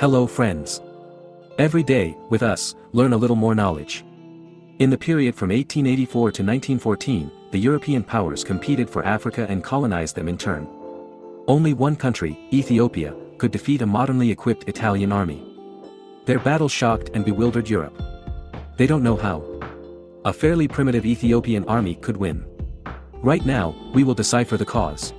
Hello friends. Every day, with us, learn a little more knowledge. In the period from 1884 to 1914, the European powers competed for Africa and colonized them in turn. Only one country, Ethiopia, could defeat a modernly equipped Italian army. Their battle shocked and bewildered Europe. They don't know how. A fairly primitive Ethiopian army could win. Right now, we will decipher the cause.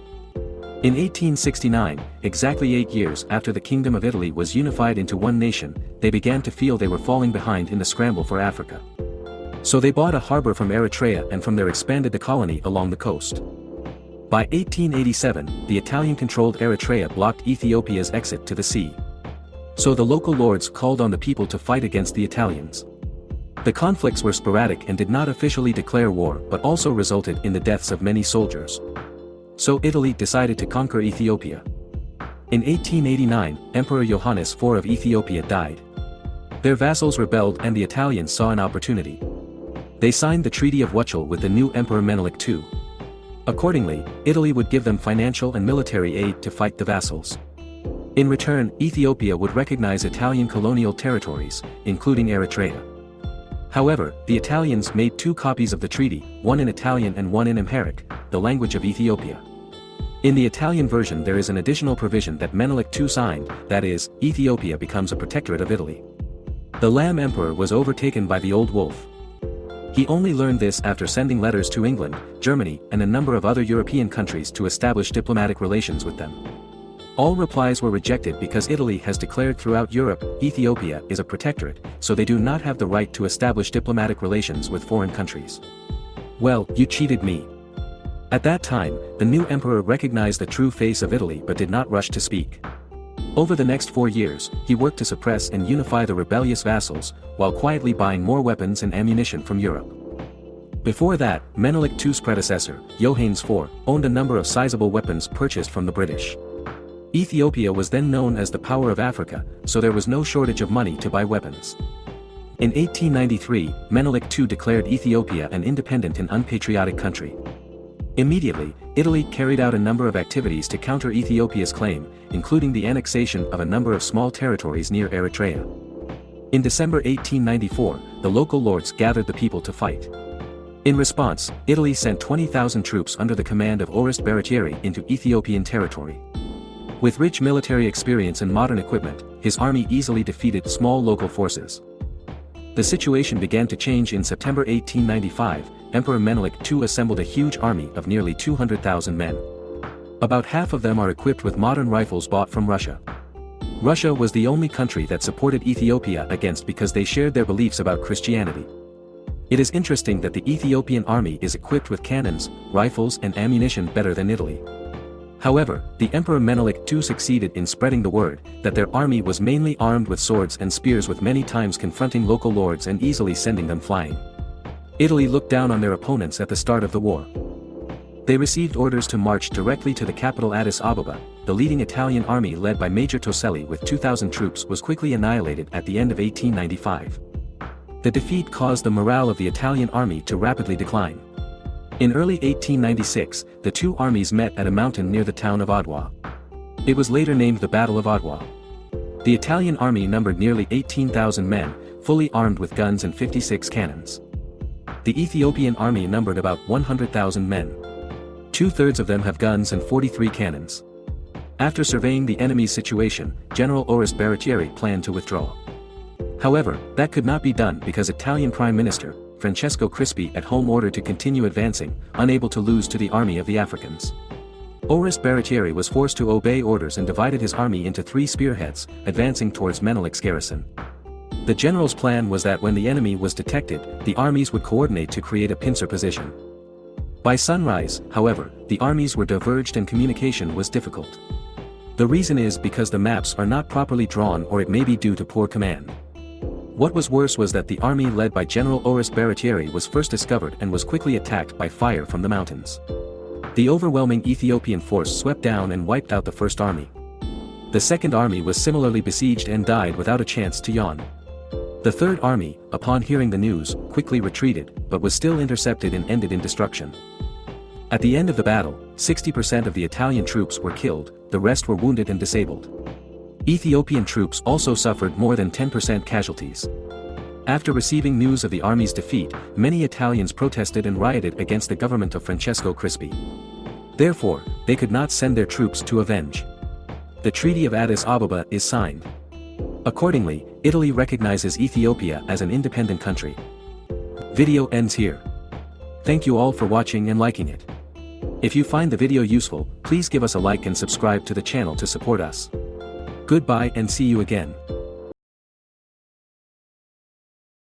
In 1869, exactly eight years after the Kingdom of Italy was unified into one nation, they began to feel they were falling behind in the scramble for Africa. So they bought a harbor from Eritrea and from there expanded the colony along the coast. By 1887, the Italian-controlled Eritrea blocked Ethiopia's exit to the sea. So the local lords called on the people to fight against the Italians. The conflicts were sporadic and did not officially declare war but also resulted in the deaths of many soldiers so Italy decided to conquer Ethiopia. In 1889, Emperor Johannes IV of Ethiopia died. Their vassals rebelled and the Italians saw an opportunity. They signed the Treaty of Wuchale with the new Emperor Menelik II. Accordingly, Italy would give them financial and military aid to fight the vassals. In return, Ethiopia would recognize Italian colonial territories, including Eritrea. However, the Italians made two copies of the treaty, one in Italian and one in Amharic, the language of Ethiopia. In the Italian version there is an additional provision that Menelik II signed, that is, Ethiopia becomes a protectorate of Italy. The Lamb Emperor was overtaken by the Old Wolf. He only learned this after sending letters to England, Germany, and a number of other European countries to establish diplomatic relations with them. All replies were rejected because Italy has declared throughout Europe, Ethiopia is a protectorate, so they do not have the right to establish diplomatic relations with foreign countries. Well, you cheated me. At that time, the new emperor recognized the true face of Italy but did not rush to speak. Over the next four years, he worked to suppress and unify the rebellious vassals, while quietly buying more weapons and ammunition from Europe. Before that, Menelik II's predecessor, Johannes IV, owned a number of sizable weapons purchased from the British. Ethiopia was then known as the power of Africa, so there was no shortage of money to buy weapons. In 1893, Menelik II declared Ethiopia an independent and unpatriotic country. Immediately, Italy carried out a number of activities to counter Ethiopia's claim, including the annexation of a number of small territories near Eritrea. In December 1894, the local lords gathered the people to fight. In response, Italy sent 20,000 troops under the command of Orest Baratieri into Ethiopian territory. With rich military experience and modern equipment, his army easily defeated small local forces. The situation began to change in September 1895, Emperor Menelik II assembled a huge army of nearly 200,000 men. About half of them are equipped with modern rifles bought from Russia. Russia was the only country that supported Ethiopia against because they shared their beliefs about Christianity. It is interesting that the Ethiopian army is equipped with cannons, rifles and ammunition better than Italy. However, the Emperor Menelik II succeeded in spreading the word that their army was mainly armed with swords and spears with many times confronting local lords and easily sending them flying. Italy looked down on their opponents at the start of the war. They received orders to march directly to the capital Addis Ababa, the leading Italian army led by Major Toselli with 2,000 troops was quickly annihilated at the end of 1895. The defeat caused the morale of the Italian army to rapidly decline. In early 1896, the two armies met at a mountain near the town of Adwa. It was later named the Battle of Adwa. The Italian army numbered nearly 18,000 men, fully armed with guns and 56 cannons the Ethiopian army numbered about 100,000 men. Two-thirds of them have guns and 43 cannons. After surveying the enemy's situation, General Orest Baratieri planned to withdraw. However, that could not be done because Italian Prime Minister, Francesco Crispi at home ordered to continue advancing, unable to lose to the army of the Africans. Orest Baratieri was forced to obey orders and divided his army into three spearheads, advancing towards Menelik's garrison. The general's plan was that when the enemy was detected, the armies would coordinate to create a pincer position. By sunrise, however, the armies were diverged and communication was difficult. The reason is because the maps are not properly drawn or it may be due to poor command. What was worse was that the army led by General Orest Baratieri was first discovered and was quickly attacked by fire from the mountains. The overwhelming Ethiopian force swept down and wiped out the first army. The second army was similarly besieged and died without a chance to yawn. The Third Army, upon hearing the news, quickly retreated, but was still intercepted and ended in destruction. At the end of the battle, 60% of the Italian troops were killed, the rest were wounded and disabled. Ethiopian troops also suffered more than 10% casualties. After receiving news of the army's defeat, many Italians protested and rioted against the government of Francesco Crispi. Therefore, they could not send their troops to avenge. The Treaty of Addis Ababa is signed. Accordingly, Italy recognizes Ethiopia as an independent country. Video ends here. Thank you all for watching and liking it. If you find the video useful, please give us a like and subscribe to the channel to support us. Goodbye and see you again.